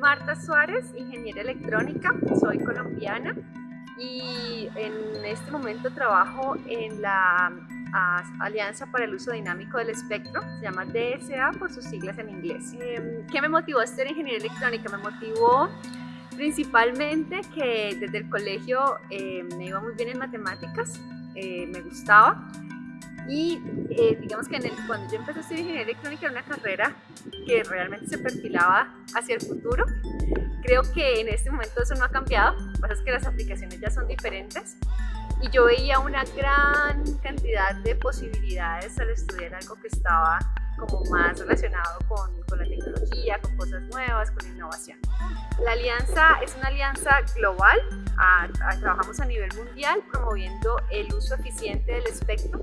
Marta Suárez, ingeniera electrónica, soy colombiana y en este momento trabajo en la Alianza para el Uso Dinámico del Espectro, se llama DSA por sus siglas en inglés. Em, ¿Qué me motivó a estudiar ingeniería electrónica? Me motivó principalmente que desde el colegio eh, me iba muy bien en matemáticas, eh, me gustaba y eh, digamos que cuando yo empecé a estudiar ingeniería electrónica era una carrera que realmente se perfilaba hacia el futuro. Creo que en este momento eso no ha cambiado, lo que pasa es que las aplicaciones ya son diferentes y yo veía una gran cantidad de posibilidades al estudiar algo que estaba como más relacionado con, con, la tecnología, con cosas nuevas, con innovación. La alianza es una alianza global, trabajamos a nivel mundial promoviendo el uso eficiente del espectro,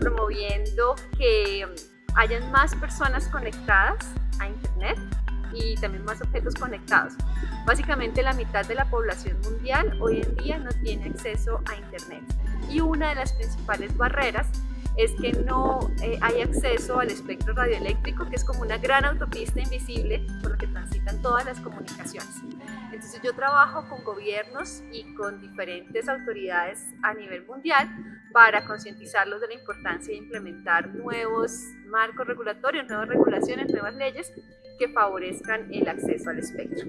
promoviendo que hayan más personas conectadas a Internet y también más objetos conectados. Básicamente la mitad de la población mundial hoy en día no tiene acceso a Internet y una de las principales barreras es que no eh, hay acceso al espectro radioeléctrico, que es como una gran autopista invisible por la que transitan todas las comunicaciones. Entonces yo trabajo con gobiernos y con diferentes autoridades a nivel mundial para concientizarlos de la importancia de implementar nuevos marcos regulatorios, nuevas regulaciones, nuevas leyes que favorezcan el acceso al espectro.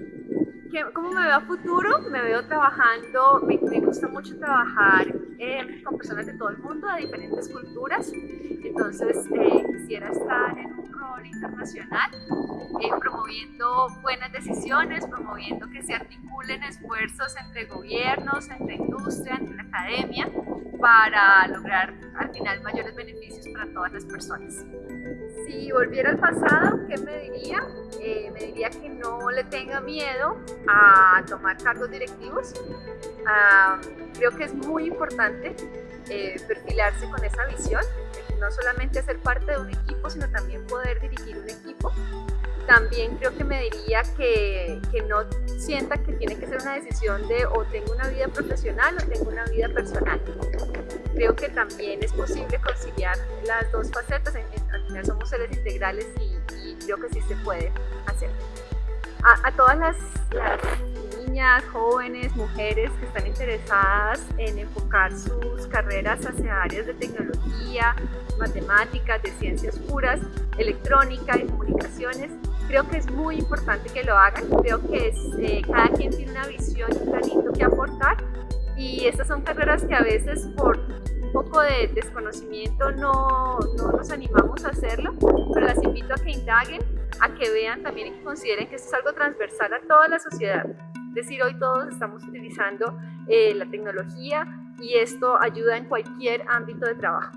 ¿Cómo me veo a futuro? Me veo trabajando, me, gusta mucho trabajar eh, con personas de todo el mundo, de diferentes culturas, entonces eh, quisiera estar en un rol internacional, eh, promoviendo buenas decisiones, promoviendo que se articulen esfuerzos entre gobiernos, entre industria, entre la academia, para lograr al final mayores beneficios para todas las personas. Si volviera al pasado, ¿qué me diría? me diría que no le tenga miedo a tomar cargos directivos. Creo que es muy importante eh, perfilarse con esa visión, no solamente ser parte de un equipo, sino también poder dirigir un equipo. También creo que me diría que, que no sienta que tiene que ser una decisión de o tengo una vida profesional o tengo una vida personal. Creo que también es posible conciliar las dos facetas, al final somos seres integrales y, y creo que sí se puede hacer a, todas las, niñas, jóvenes, mujeres que están interesadas en enfocar sus carreras hacia áreas de tecnología, matemáticas, de ciencias puras, electrónica y comunicaciones. Creo que es muy importante que lo hagan, creo que es, eh, cada quien tiene una visión y un granito que aportar y estas son carreras que a veces por un poco de desconocimiento no, no nos animamos a hacerlo, pero las invito a que indaguen, a que vean también y que consideren que esto es algo transversal a toda la sociedad decir, hoy todos estamos utilizando eh, la tecnología y esto ayuda en cualquier ámbito de trabajo.